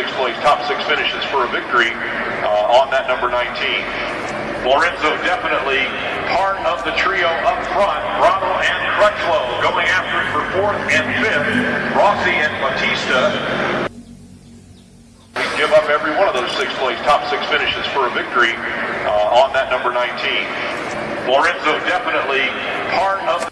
six place, top six finishes for a victory uh, on that number 19. Lorenzo definitely part of the trio up front. Bravo and Crutchlow going after it for fourth and fifth. Rossi and Bautista give up every one of those six place, top six finishes for a victory uh, on that number 19. Lorenzo definitely part of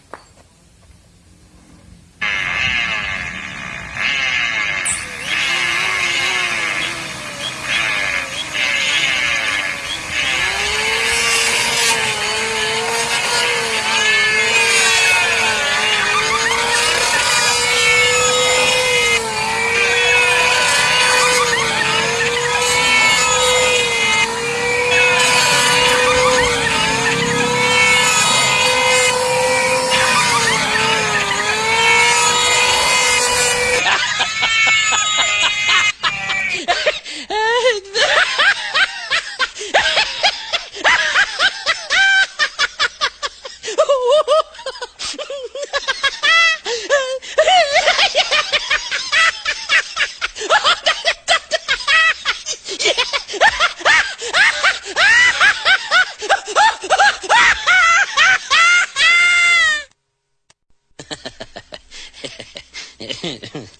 yeah.